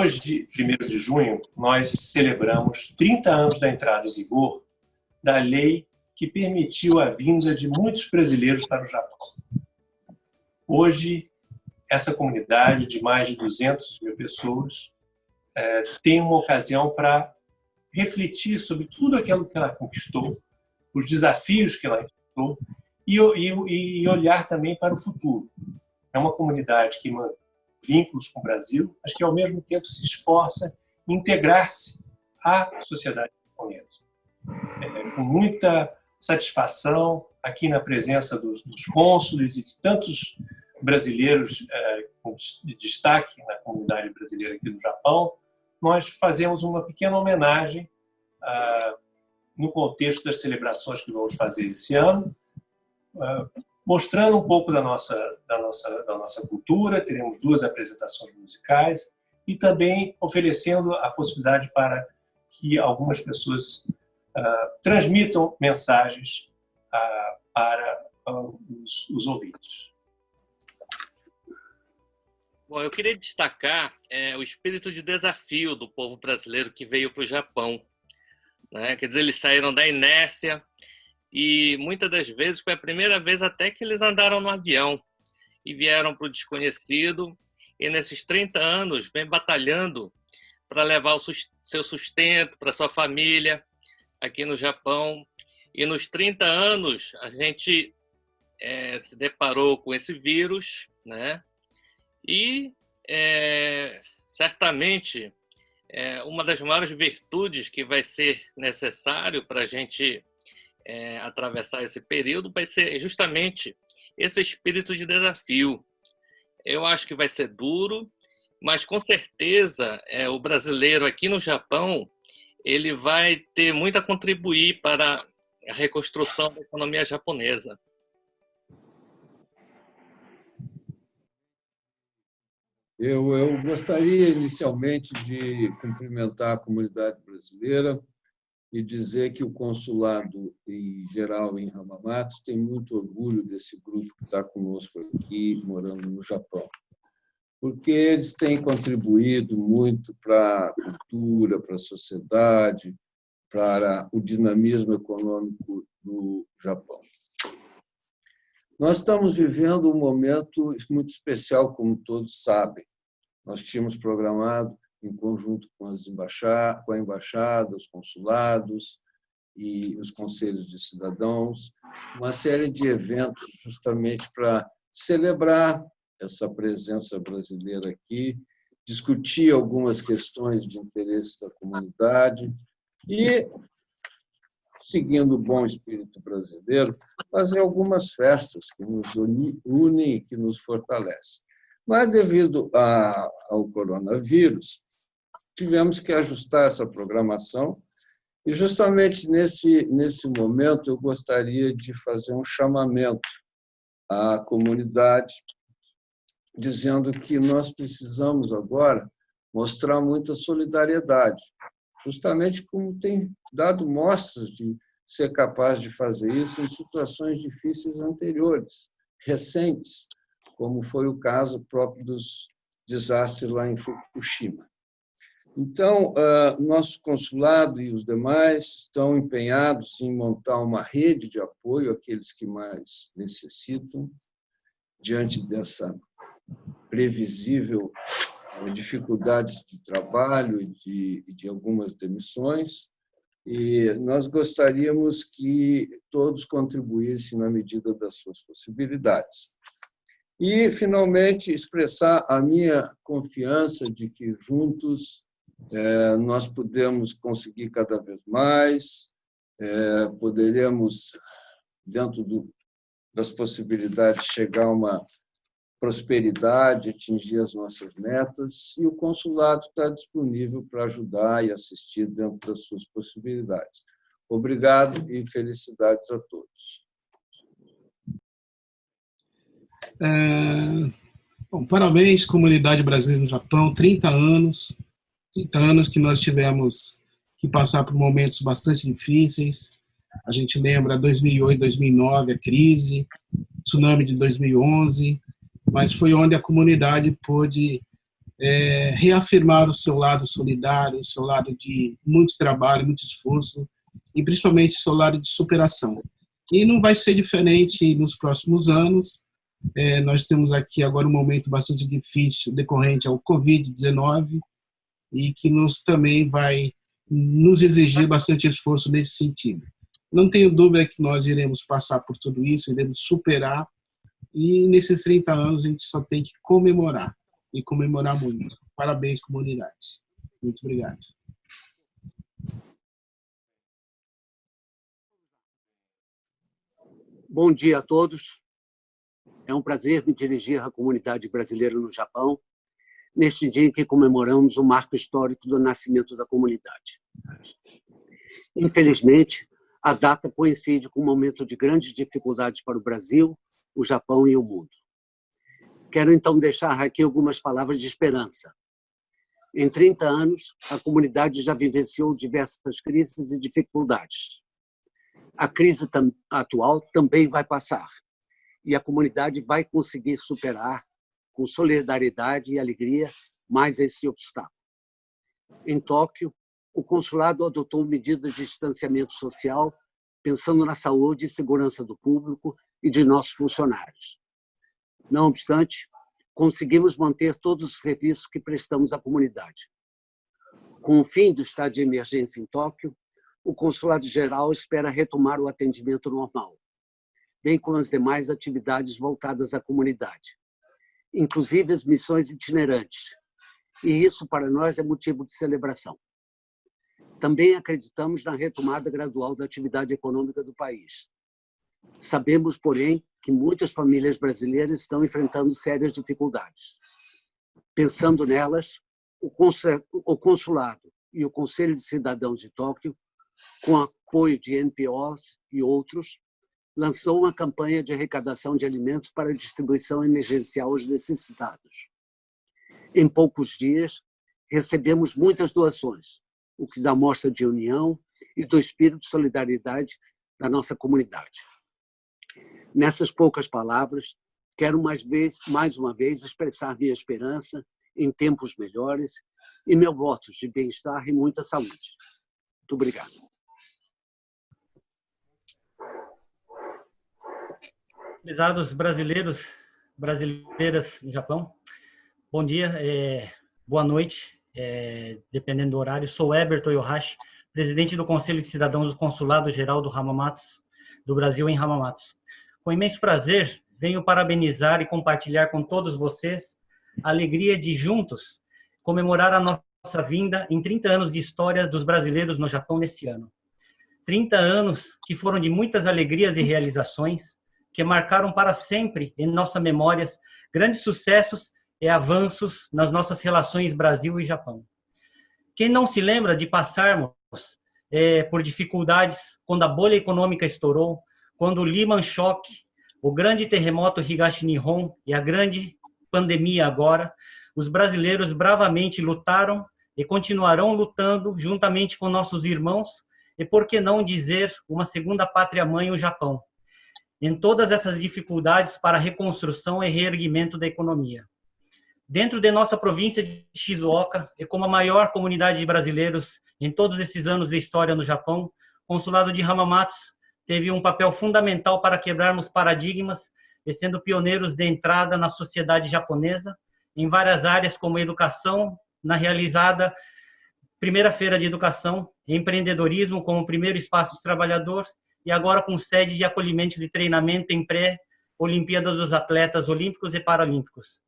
Hoje, 1 de junho, nós celebramos 30 anos da entrada em vigor da lei que permitiu a vinda de muitos brasileiros para o Japão. Hoje, essa comunidade de mais de 200 mil pessoas é, tem uma ocasião para refletir sobre tudo aquilo que ela conquistou, os desafios que ela enfrentou e, e, e olhar também para o futuro. É uma comunidade que mantém vínculos com o Brasil, mas que ao mesmo tempo se esforça em integrar-se à sociedade japonesa. É, com muita satisfação aqui na presença dos, dos cônsules e de tantos brasileiros é, com destaque na comunidade brasileira aqui no Japão, nós fazemos uma pequena homenagem ah, no contexto das celebrações que vamos fazer esse ano, ah, mostrando um pouco da nossa, da, nossa, da nossa cultura, teremos duas apresentações musicais e também oferecendo a possibilidade para que algumas pessoas uh, transmitam mensagens uh, para uh, os, os ouvintes. Bom, eu queria destacar é, o espírito de desafio do povo brasileiro que veio para o Japão. Né? Quer dizer, eles saíram da inércia e muitas das vezes foi a primeira vez até que eles andaram no avião e vieram para o desconhecido. E nesses 30 anos vem batalhando para levar o seu sustento para sua família aqui no Japão. E nos 30 anos a gente é, se deparou com esse vírus, né? E é, certamente é, uma das maiores virtudes que vai ser necessário para a gente é, atravessar esse período vai ser justamente esse espírito de desafio. Eu acho que vai ser duro, mas com certeza é, o brasileiro aqui no Japão ele vai ter muito a contribuir para a reconstrução da economia japonesa. Eu, eu gostaria inicialmente de cumprimentar a comunidade brasileira e dizer que o consulado em geral em Hamamatsu tem muito orgulho desse grupo que está conosco aqui, morando no Japão, porque eles têm contribuído muito para a cultura, para a sociedade, para o dinamismo econômico do Japão. Nós estamos vivendo um momento muito especial, como todos sabem. Nós tínhamos programado, em conjunto com, as embaixadas, com a embaixada, os consulados e os conselhos de cidadãos, uma série de eventos justamente para celebrar essa presença brasileira aqui, discutir algumas questões de interesse da comunidade e seguindo o bom espírito brasileiro, fazer algumas festas que nos unem e que nos fortalecem. Mas, devido ao coronavírus, tivemos que ajustar essa programação e, justamente nesse, nesse momento, eu gostaria de fazer um chamamento à comunidade, dizendo que nós precisamos agora mostrar muita solidariedade, justamente como tem dado mostras de ser capaz de fazer isso em situações difíceis anteriores, recentes, como foi o caso próprio dos desastres lá em Fukushima. Então, nosso consulado e os demais estão empenhados em montar uma rede de apoio àqueles que mais necessitam, diante dessa previsível dificuldades de trabalho e de, de algumas demissões, e nós gostaríamos que todos contribuíssem na medida das suas possibilidades. E, finalmente, expressar a minha confiança de que juntos é, nós podemos conseguir cada vez mais, é, poderemos, dentro do, das possibilidades, chegar a uma prosperidade, atingir as nossas metas, e o consulado está disponível para ajudar e assistir dentro das suas possibilidades. Obrigado e felicidades a todos. É, bom, parabéns, comunidade brasileira no Japão, 30 anos, 30 anos que nós tivemos que passar por momentos bastante difíceis. A gente lembra 2008, 2009, a crise, tsunami de 2011, mas foi onde a comunidade pôde é, reafirmar o seu lado solidário, o seu lado de muito trabalho, muito esforço e principalmente o seu lado de superação. E não vai ser diferente nos próximos anos. É, nós temos aqui agora um momento bastante difícil decorrente ao Covid-19 e que nos também vai nos exigir bastante esforço nesse sentido. Não tenho dúvida que nós iremos passar por tudo isso, iremos superar e nesses 30 anos a gente só tem que comemorar e comemorar muito. Parabéns, comunidade. Muito obrigado. Bom dia a todos. É um prazer me dirigir à comunidade brasileira no Japão, neste dia em que comemoramos o marco histórico do nascimento da comunidade. Infelizmente, a data coincide com um momento de grandes dificuldades para o Brasil, o Japão e o mundo. Quero então deixar aqui algumas palavras de esperança. Em 30 anos, a comunidade já vivenciou diversas crises e dificuldades. A crise atual também vai passar e a comunidade vai conseguir superar com solidariedade e alegria mais esse obstáculo. Em Tóquio, o consulado adotou medidas de distanciamento social pensando na saúde e segurança do público e de nossos funcionários. Não obstante, conseguimos manter todos os serviços que prestamos à comunidade. Com o fim do estado de emergência em Tóquio, o Consulado-Geral espera retomar o atendimento normal, bem como as demais atividades voltadas à comunidade, inclusive as missões itinerantes, e isso para nós é motivo de celebração. Também acreditamos na retomada gradual da atividade econômica do país. Sabemos, porém, que muitas famílias brasileiras estão enfrentando sérias dificuldades. Pensando nelas, o Consulado e o Conselho de Cidadãos de Tóquio, com apoio de NPOs e outros, lançou uma campanha de arrecadação de alimentos para distribuição emergencial aos necessitados. Em poucos dias, recebemos muitas doações, o que dá mostra de união e do espírito de solidariedade da nossa comunidade. Nessas poucas palavras, quero mais, vez, mais uma vez expressar minha esperança em tempos melhores e meu voto de bem-estar e muita saúde. Muito obrigado. Prezados brasileiros, brasileiras no Japão, bom dia, é, boa noite, é, dependendo do horário. Sou Eber Toyohashi, presidente do Conselho de Cidadãos do Consulado Geral do Hamamatsu, do Brasil em Hamamatsu. Com imenso prazer, venho parabenizar e compartilhar com todos vocês a alegria de juntos comemorar a nossa vinda em 30 anos de história dos brasileiros no Japão neste ano. 30 anos que foram de muitas alegrias e realizações, que marcaram para sempre em nossas memórias grandes sucessos e avanços nas nossas relações Brasil e Japão. Quem não se lembra de passarmos é, por dificuldades quando a bolha econômica estourou, quando o Lehman Shock, o grande terremoto Higashi Nihon e a grande pandemia agora, os brasileiros bravamente lutaram e continuarão lutando juntamente com nossos irmãos e, por que não dizer, uma segunda pátria-mãe, o Japão, em todas essas dificuldades para reconstrução e reerguimento da economia. Dentro de nossa província de Shizuoka, e como a maior comunidade de brasileiros em todos esses anos de história no Japão, o consulado de Hamamatsu teve um papel fundamental para quebrarmos paradigmas e sendo pioneiros de entrada na sociedade japonesa em várias áreas como educação, na realizada primeira feira de educação, empreendedorismo como primeiro espaço dos trabalhadores e agora com sede de acolhimento de treinamento em pré-Olimpíada dos Atletas Olímpicos e Paralímpicos.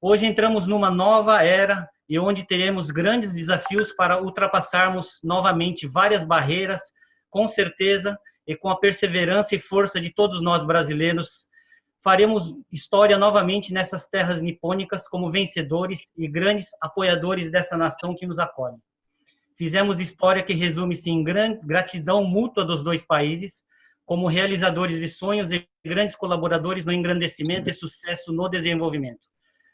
Hoje entramos numa nova era e onde teremos grandes desafios para ultrapassarmos novamente várias barreiras, com certeza, e com a perseverança e força de todos nós brasileiros, faremos história novamente nessas terras nipônicas como vencedores e grandes apoiadores dessa nação que nos acolhe. Fizemos história que resume-se em gratidão mútua dos dois países, como realizadores de sonhos e grandes colaboradores no engrandecimento e sucesso no desenvolvimento.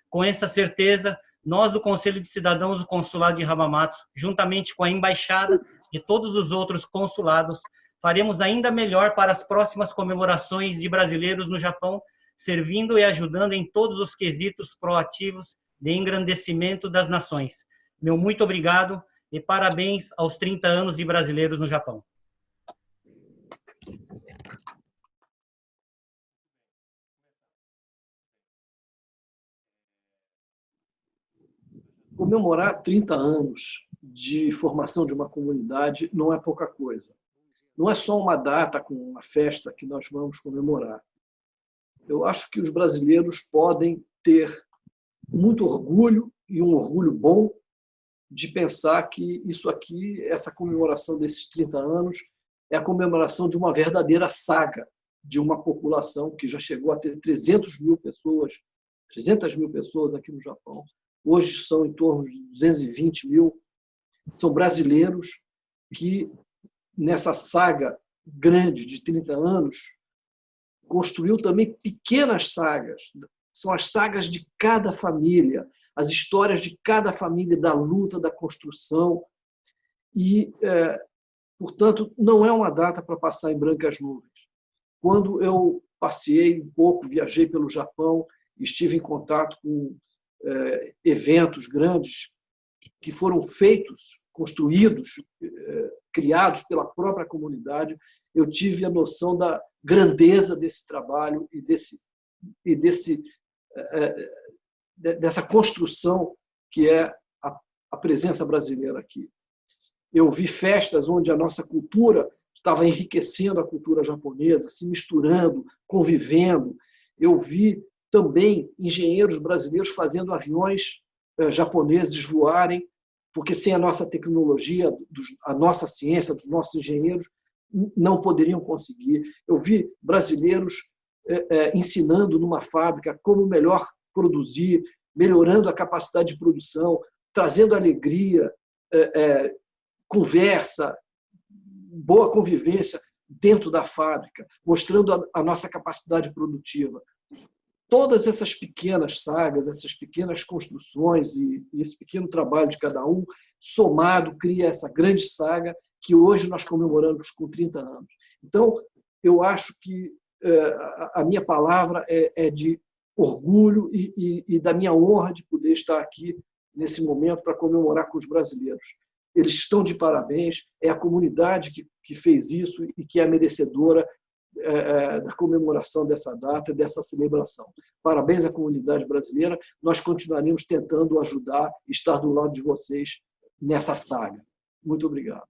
Com essa certeza, nós do Conselho de Cidadãos do Consulado de Hamamatsu, juntamente com a Embaixada e todos os outros consulados, faremos ainda melhor para as próximas comemorações de brasileiros no Japão, servindo e ajudando em todos os quesitos proativos de engrandecimento das nações. Meu muito obrigado e parabéns aos 30 anos de brasileiros no Japão. Comemorar 30 anos de formação de uma comunidade não é pouca coisa. Não é só uma data com uma festa que nós vamos comemorar. Eu acho que os brasileiros podem ter muito orgulho e um orgulho bom de pensar que isso aqui, essa comemoração desses 30 anos, é a comemoração de uma verdadeira saga de uma população que já chegou a ter 300 mil pessoas, 300 mil pessoas aqui no Japão. Hoje são em torno de 220 mil. São brasileiros que, nessa saga grande de 30 anos, construiu também pequenas sagas. São as sagas de cada família, as histórias de cada família da luta, da construção. E, é, portanto, não é uma data para passar em brancas nuvens. Quando eu passei um pouco, viajei pelo Japão, estive em contato com é, eventos grandes que foram feitos, construídos, é, criados pela própria comunidade, eu tive a noção da grandeza desse trabalho e desse e desse é, dessa construção que é a presença brasileira aqui. Eu vi festas onde a nossa cultura estava enriquecendo a cultura japonesa, se misturando, convivendo. Eu vi também engenheiros brasileiros fazendo aviões eh, japoneses voarem, porque sem a nossa tecnologia, a nossa ciência, dos nossos engenheiros, não poderiam conseguir. Eu vi brasileiros eh, eh, ensinando numa fábrica como melhor produzir, melhorando a capacidade de produção, trazendo alegria, é, é, conversa, boa convivência dentro da fábrica, mostrando a, a nossa capacidade produtiva. Todas essas pequenas sagas, essas pequenas construções e, e esse pequeno trabalho de cada um, somado, cria essa grande saga que hoje nós comemoramos com 30 anos. Então, eu acho que é, a minha palavra é, é de orgulho e, e, e da minha honra de poder estar aqui nesse momento para comemorar com os brasileiros. Eles estão de parabéns, é a comunidade que, que fez isso e que é merecedora é, é, da comemoração dessa data, dessa celebração. Parabéns à comunidade brasileira, nós continuaremos tentando ajudar, estar do lado de vocês nessa saga. Muito obrigado.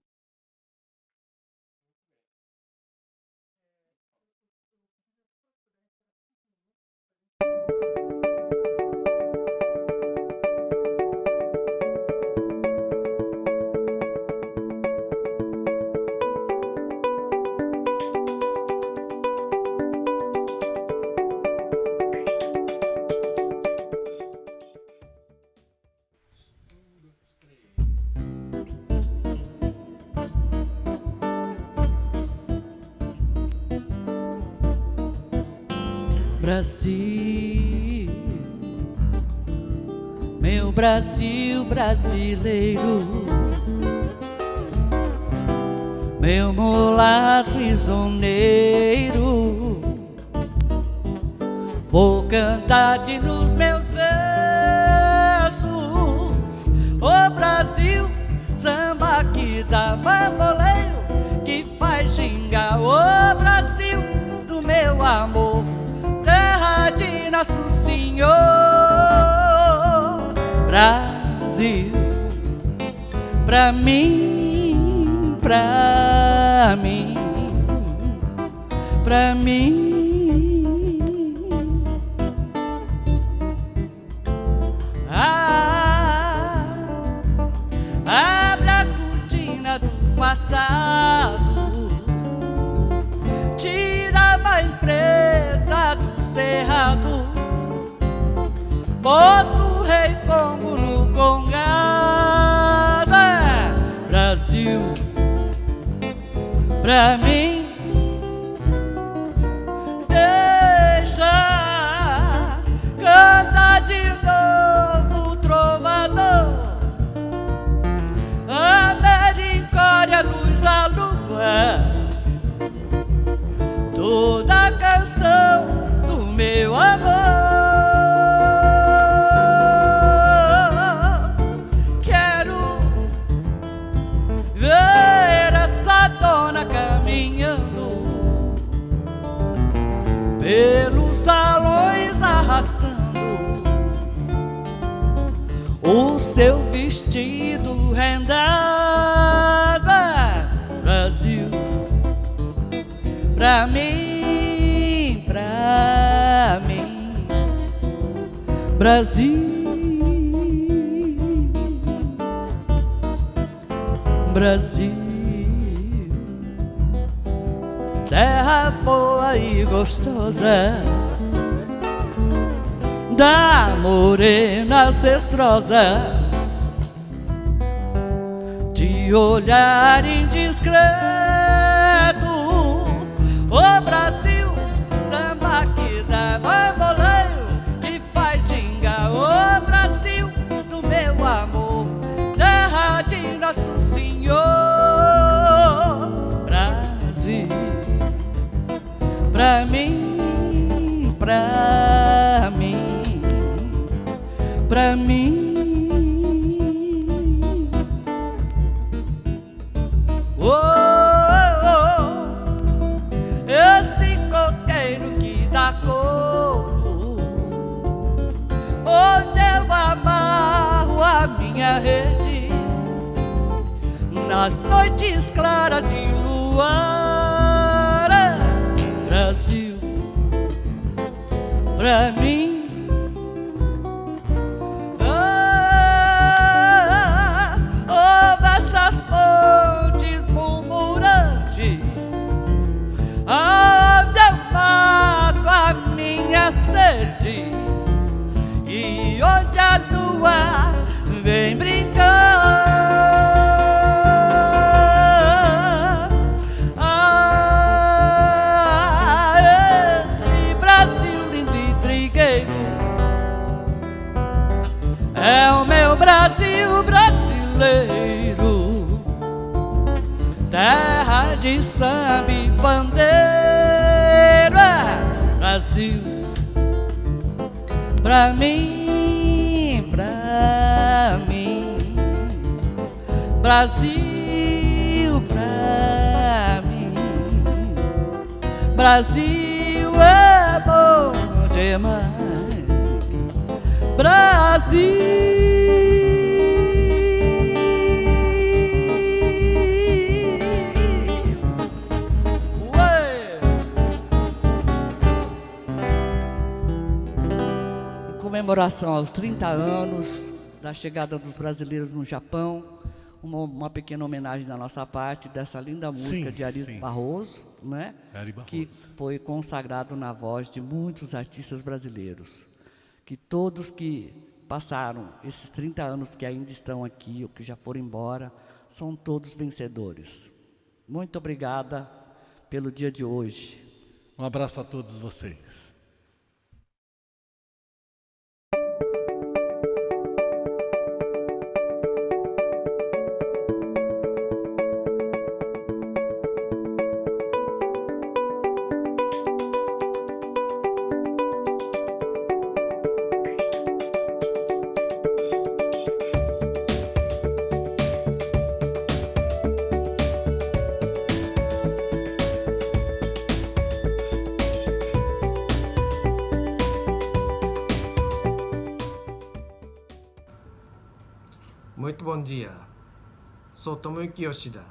Brasil, meu Brasil brasileiro, meu mulato isoneiro, vou cantar de nos meus versos, o Brasil, samba que dá bamboleio, que faz gingar, o Brasil do meu amor nosso Senhor. Brasil, pra mim, pra mim, pra mim. Ah, abre a cortina do passado, tira a mãe preta do cerrado bota o rei como no congado é Brasil. Pra mim Brasil. Brasil, terra boa e gostosa da morena cestrosa de olhar indiscreto. Pra mim Brasil pra mim. Brasil é bom demais. Brasil. Comemoração aos 30 anos da chegada dos brasileiros no Japão, uma, uma, pequena homenagem da nossa parte dessa linda música sim, de Ari sim. Barroso, né? Ari Barroso. que foi consagrado na voz de muitos artistas brasileiros. Que todos que passaram esses 30 anos que ainda estão aqui ou que já foram embora, são todos vencedores. Muito obrigada pelo dia de hoje. Um abraço a todos vocês. Sou Tomoyuki Yoshida,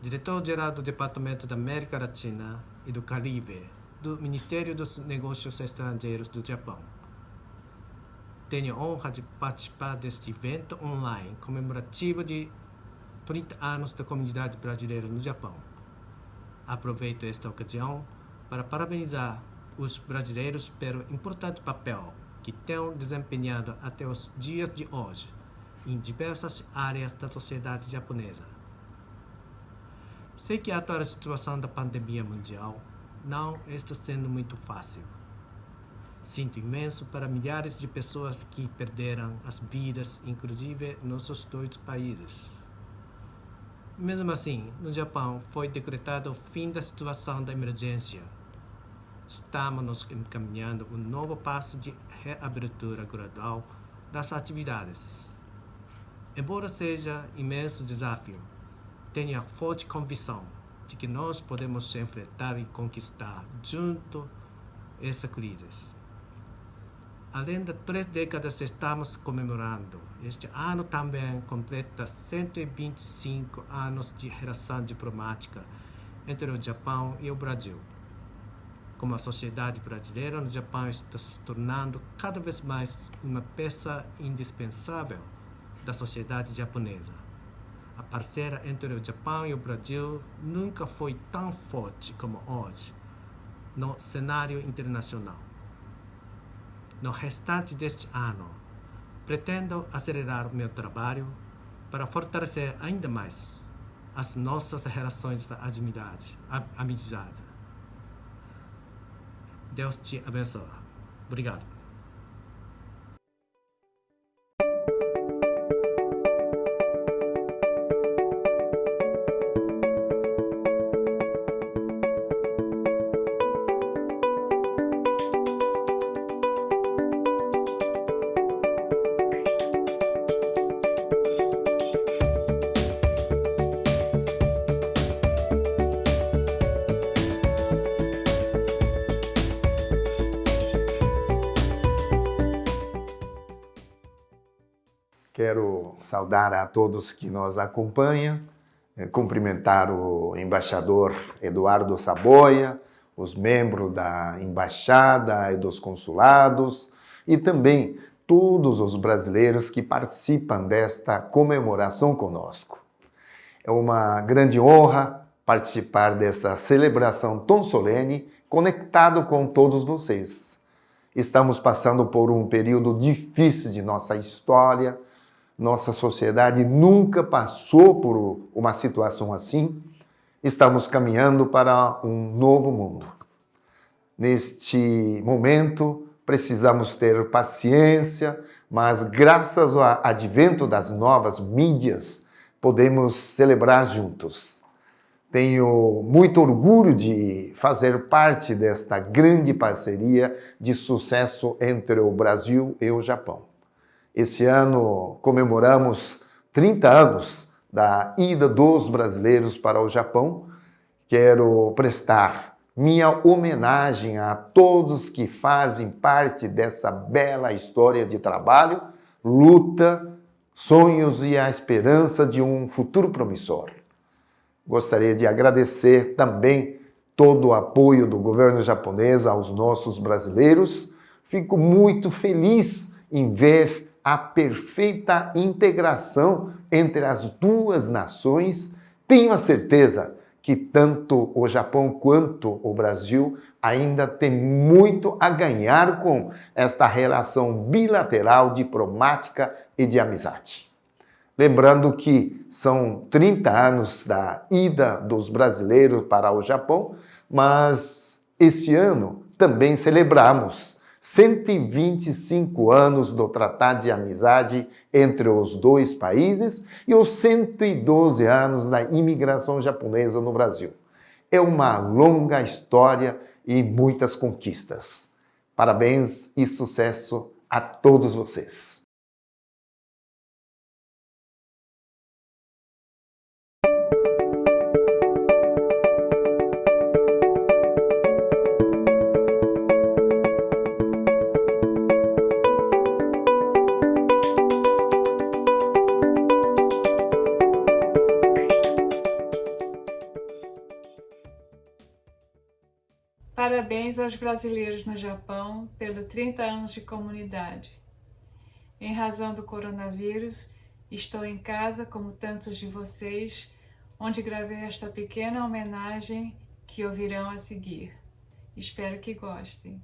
diretor-geral do Departamento da América Latina e do Caribe do Ministério dos Negócios Estrangeiros do Japão. Tenho a honra de participar deste evento online comemorativo de 30 anos da comunidade brasileira no Japão. Aproveito esta ocasião para parabenizar os brasileiros pelo importante papel que têm desempenhado até os dias de hoje em diversas áreas da sociedade japonesa. Sei que a atual situação da pandemia mundial não está sendo muito fácil. Sinto imenso para milhares de pessoas que perderam as vidas, inclusive nos dois países. Mesmo assim, no Japão foi decretado o fim da situação da emergência. Estamos nos encaminhando um novo passo de reabertura gradual das atividades. Embora seja imenso desafio, tenho a forte convicção de que nós podemos enfrentar e conquistar junto essa crise. além de três décadas estamos comemorando. Este ano também completa 125 anos de relação diplomática entre o Japão e o Brasil. Como a sociedade brasileira no Japão está se tornando cada vez mais uma peça indispensável da sociedade japonesa. A parceira entre o Japão e o Brasil nunca foi tão forte como hoje no cenário internacional. No restante deste ano, pretendo acelerar meu trabalho para fortalecer ainda mais as nossas relações amizade. amizade. Deus te abençoe. Obrigado. Saudar a todos que nos acompanham, eh, cumprimentar o embaixador Eduardo Saboia, os membros da embaixada e dos consulados e também todos os brasileiros que participam desta comemoração conosco. É uma grande honra participar dessa celebração tão solene, conectado com todos vocês. Estamos passando por um período difícil de nossa história, nossa sociedade nunca passou por uma situação assim. Estamos caminhando para um novo mundo. Neste momento, precisamos ter paciência, mas graças ao advento das novas mídias, podemos celebrar juntos. Tenho muito orgulho de fazer parte desta grande parceria de sucesso entre o Brasil e o Japão. Esse ano comemoramos 30 anos da ida dos brasileiros para o Japão. Quero prestar minha homenagem a todos que fazem parte dessa bela história de trabalho, luta, sonhos e a esperança de um futuro promissor. Gostaria de agradecer também todo o apoio do governo japonês aos nossos brasileiros. Fico muito feliz em ver a perfeita integração entre as duas nações, tenho a certeza que tanto o Japão quanto o Brasil ainda tem muito a ganhar com esta relação bilateral, diplomática e de amizade. Lembrando que são 30 anos da ida dos brasileiros para o Japão, mas esse ano também celebramos 125 anos do Tratado de Amizade entre os dois países e os 112 anos da imigração japonesa no Brasil. É uma longa história e muitas conquistas. Parabéns e sucesso a todos vocês. Parabéns aos brasileiros no Japão pelos 30 anos de comunidade. Em razão do coronavírus, estou em casa, como tantos de vocês, onde gravei esta pequena homenagem que ouvirão a seguir. Espero que gostem.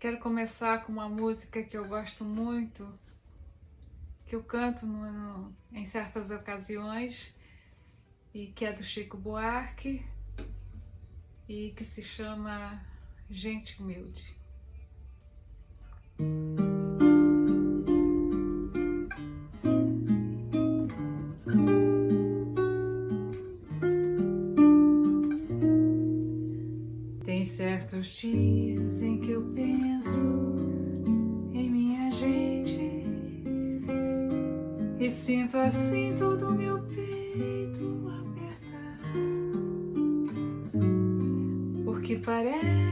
Quero começar com uma música que eu gosto muito, que eu canto no, no, em certas ocasiões, e que é do Chico Buarque, e que se chama Gente Humilde. Tem certos dias em que eu penso em minha gente e sinto assim todo parece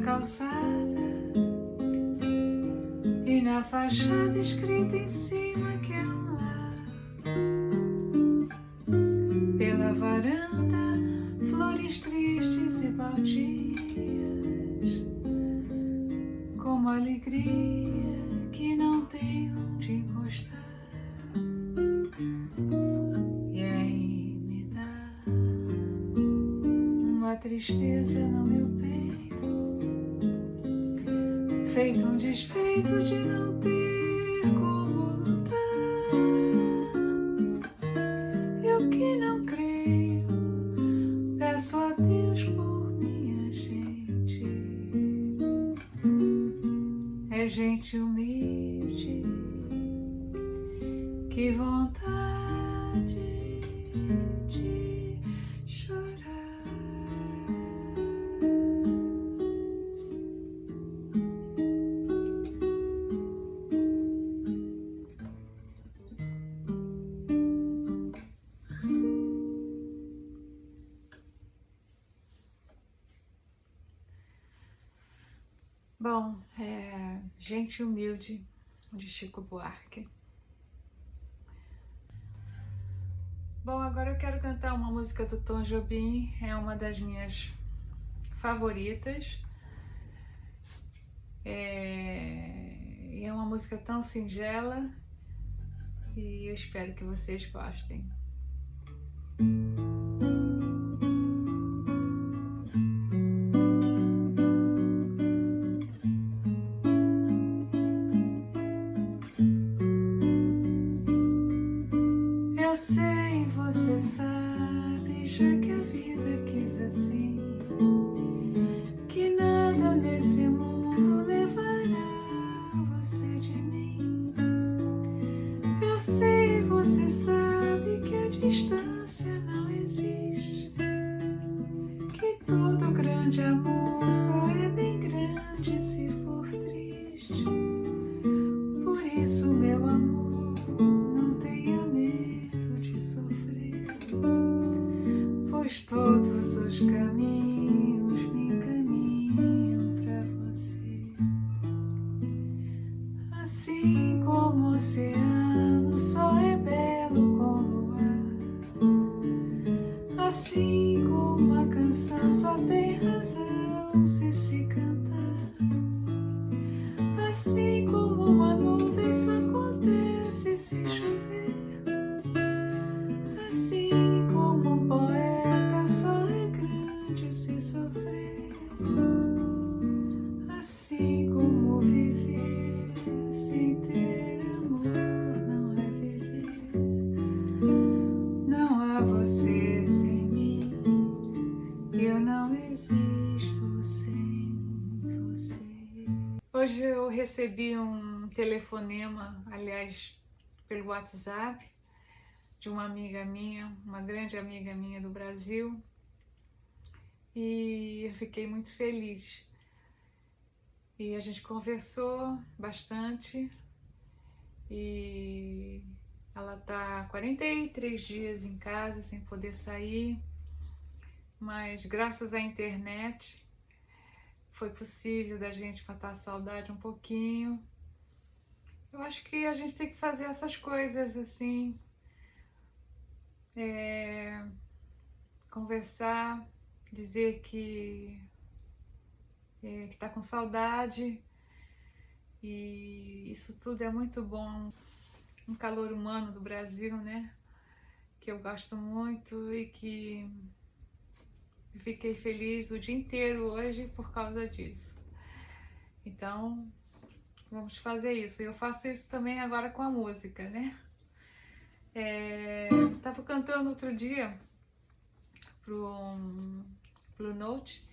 calçada e na fachada escrita em cima que é um lar. Pela varanda, flores tristes e baldias, como alegria to Bom, é Gente Humilde, de Chico Buarque. Bom, agora eu quero cantar uma música do Tom Jobim, é uma das minhas favoritas. É, é uma música tão singela e eu espero que vocês gostem. Telefonema, aliás, pelo WhatsApp, de uma amiga minha, uma grande amiga minha do Brasil, e eu fiquei muito feliz. E a gente conversou bastante e ela está 43 dias em casa sem poder sair, mas graças à internet foi possível da gente matar a saudade um pouquinho. Eu acho que a gente tem que fazer essas coisas assim, é, conversar, dizer que é, está com saudade e isso tudo é muito bom. Um calor humano do Brasil, né? Que eu gosto muito e que Fiquei feliz o dia inteiro hoje por causa disso. Então, vamos fazer isso. Eu faço isso também agora com a música, né? É, tava cantando outro dia pro Blue Note,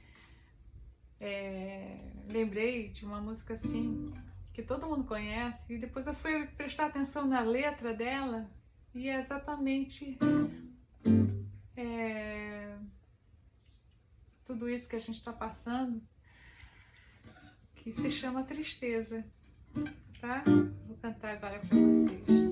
é, lembrei de uma música assim que todo mundo conhece e depois eu fui prestar atenção na letra dela e é exatamente é, tudo isso que a gente está passando que se chama tristeza, tá? Vou cantar agora para vocês.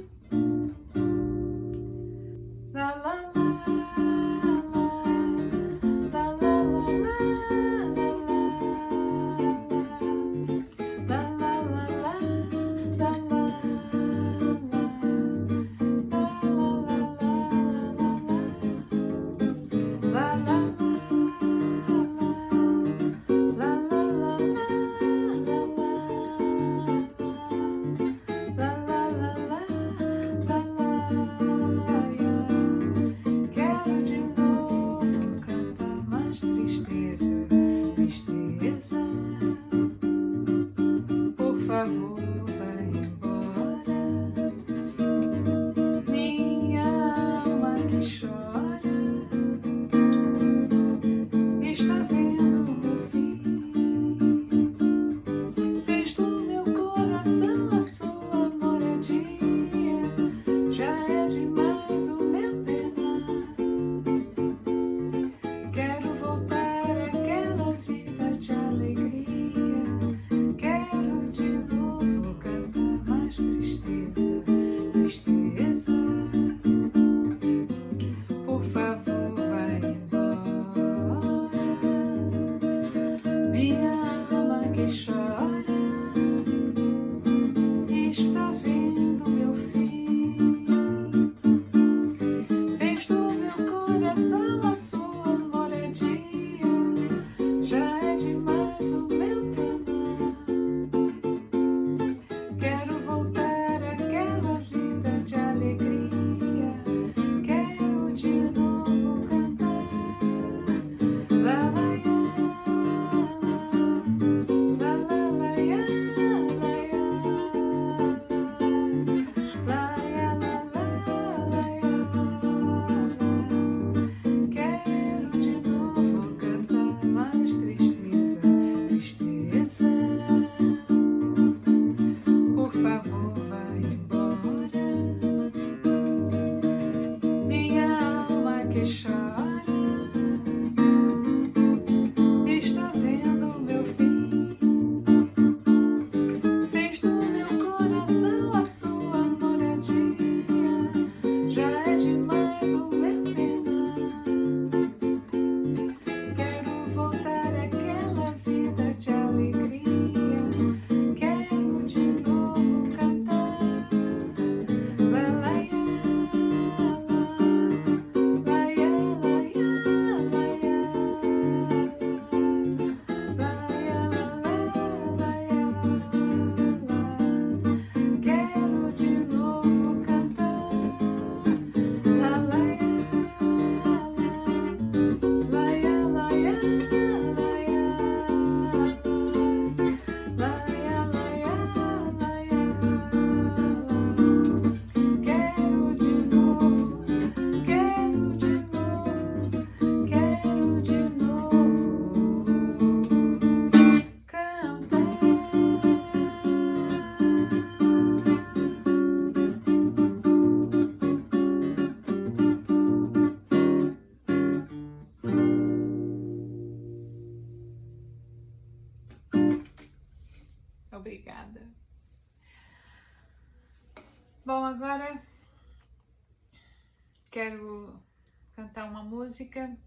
Música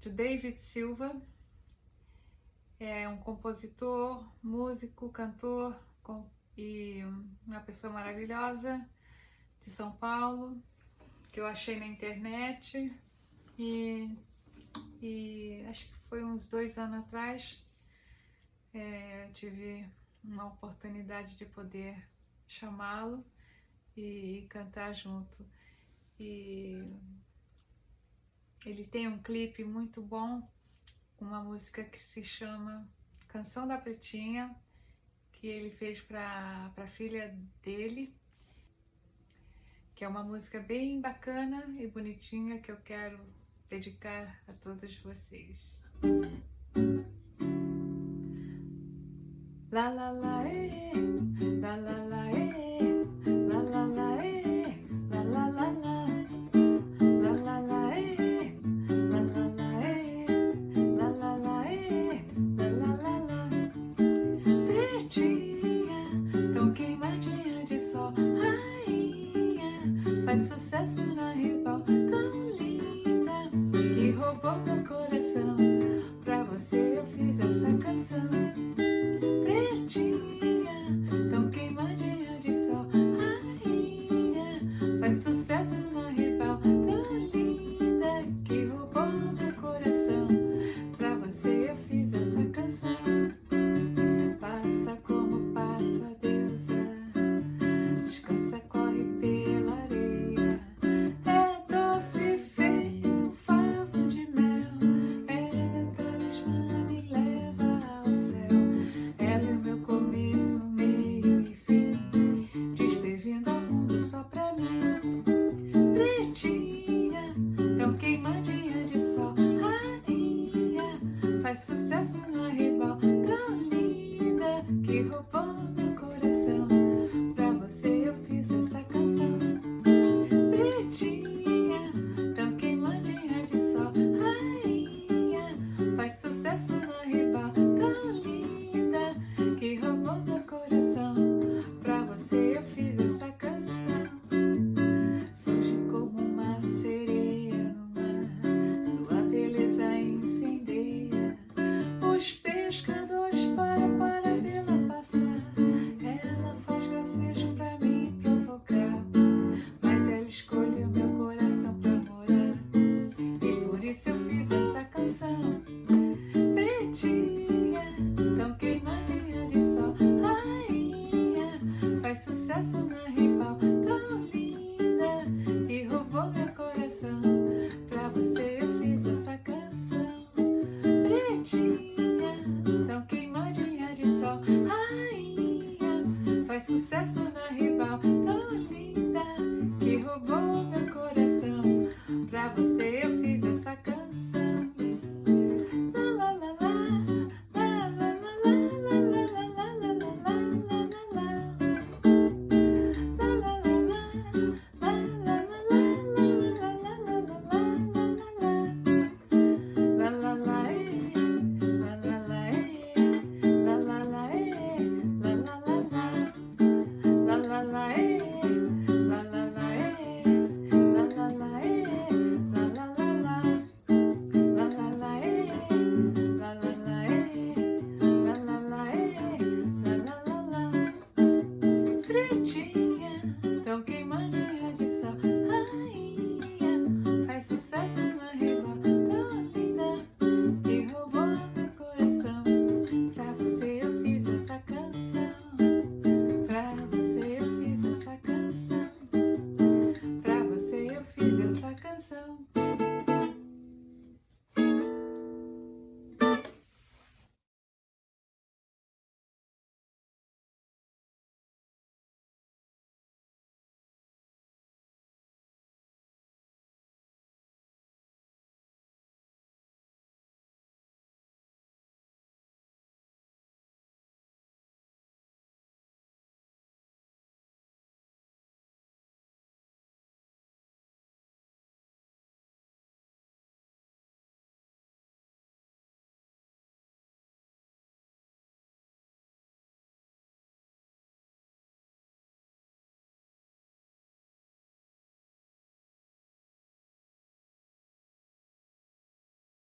de David Silva. É um compositor, músico, cantor e uma pessoa maravilhosa de São Paulo, que eu achei na internet e, e acho que foi uns dois anos atrás é, eu tive uma oportunidade de poder chamá-lo e cantar junto e ele tem um clipe muito bom, uma música que se chama Canção da Pretinha, que ele fez para a filha dele, que é uma música bem bacana e bonitinha que eu quero dedicar a todos vocês. La la la, eh, la la la. Faz sucesso na rival tão linda Que roubou meu coração. Pra você eu fiz essa canção. Sim, Deus.